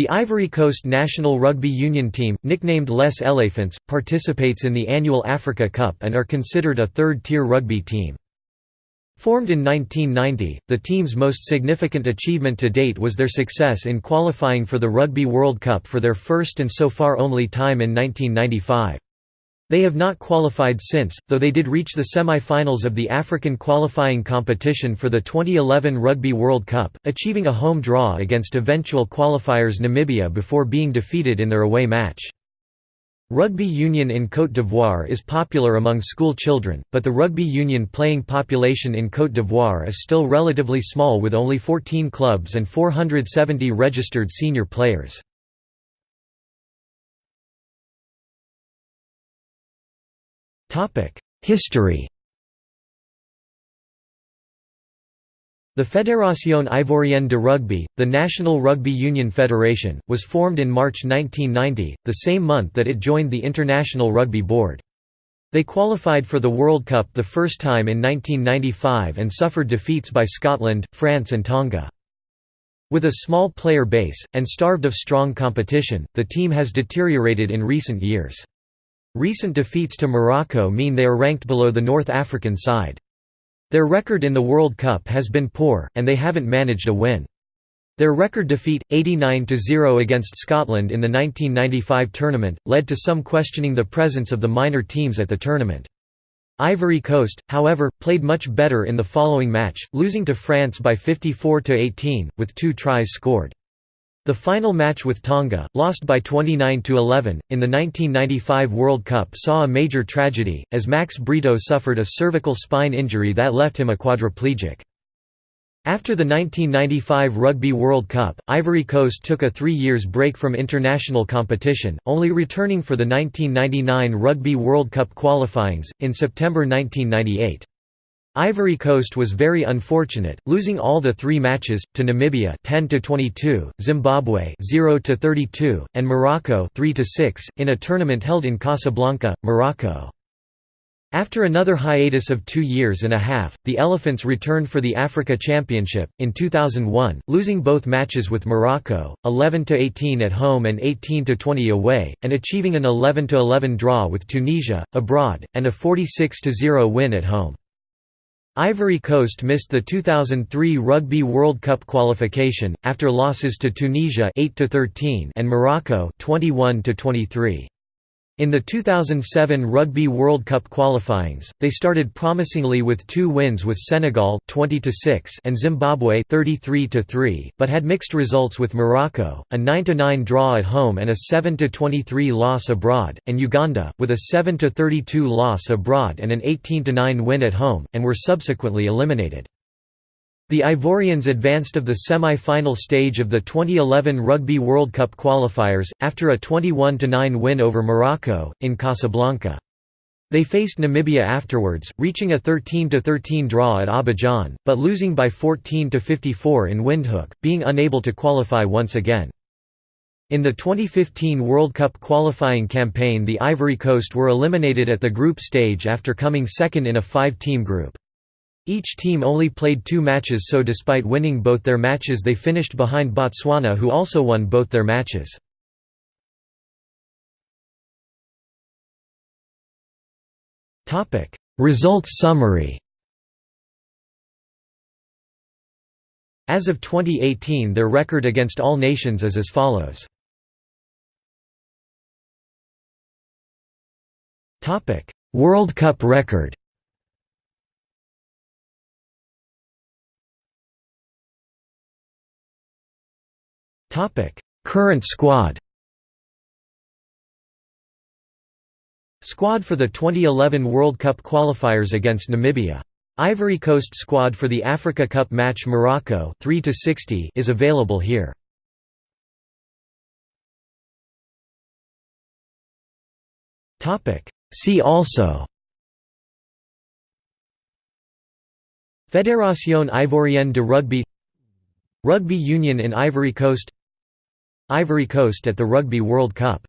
The Ivory Coast national rugby union team, nicknamed Les Elephants, participates in the annual Africa Cup and are considered a third-tier rugby team. Formed in 1990, the team's most significant achievement to date was their success in qualifying for the Rugby World Cup for their first and so far only time in 1995. They have not qualified since, though they did reach the semi-finals of the African qualifying competition for the 2011 Rugby World Cup, achieving a home draw against eventual qualifiers Namibia before being defeated in their away match. Rugby union in Côte d'Ivoire is popular among school children, but the rugby union playing population in Côte d'Ivoire is still relatively small with only 14 clubs and 470 registered senior players. History The Fédération Ivoirienne de Rugby, the National Rugby Union Federation, was formed in March 1990, the same month that it joined the International Rugby Board. They qualified for the World Cup the first time in 1995 and suffered defeats by Scotland, France and Tonga. With a small player base, and starved of strong competition, the team has deteriorated in recent years. Recent defeats to Morocco mean they are ranked below the North African side. Their record in the World Cup has been poor, and they haven't managed a win. Their record defeat, 89–0 against Scotland in the 1995 tournament, led to some questioning the presence of the minor teams at the tournament. Ivory Coast, however, played much better in the following match, losing to France by 54–18, with two tries scored. The final match with Tonga, lost by 29–11, in the 1995 World Cup saw a major tragedy, as Max Brito suffered a cervical spine injury that left him a quadriplegic. After the 1995 Rugby World Cup, Ivory Coast took a three years break from international competition, only returning for the 1999 Rugby World Cup qualifyings, in September 1998. Ivory Coast was very unfortunate, losing all the three matches to Namibia 10 to 22, Zimbabwe 0 to 32, and Morocco 3 to 6 in a tournament held in Casablanca, Morocco. After another hiatus of two years and a half, the Elephants returned for the Africa Championship, in 2001, losing both matches with Morocco, 11–18 at home and 18–20 away, and achieving an 11–11 draw with Tunisia, abroad, and a 46–0 win at home. Ivory Coast missed the 2003 Rugby World Cup qualification after losses to Tunisia 8 and Morocco 21 23. In the 2007 Rugby World Cup qualifyings, they started promisingly with two wins with Senegal 20 and Zimbabwe 33 but had mixed results with Morocco, a 9–9 draw at home and a 7–23 loss abroad, and Uganda, with a 7–32 loss abroad and an 18–9 win at home, and were subsequently eliminated. The Ivorians advanced of the semi-final stage of the 2011 Rugby World Cup qualifiers, after a 21–9 win over Morocco, in Casablanca. They faced Namibia afterwards, reaching a 13–13 draw at Abidjan, but losing by 14–54 in Windhoek, being unable to qualify once again. In the 2015 World Cup qualifying campaign the Ivory Coast were eliminated at the group stage after coming second in a five-team group. Each team only played two matches so despite winning both their matches they finished behind Botswana who also won both their matches. Results summary As of 2018 their record against all nations is as follows. World Cup record Current squad Squad for the 2011 World Cup qualifiers against Namibia. Ivory Coast squad for the Africa Cup match Morocco 3 to 60 is available here. Topic See also Fédération Ivoirienne de Rugby Rugby Union in Ivory Coast Ivory Coast at the Rugby World Cup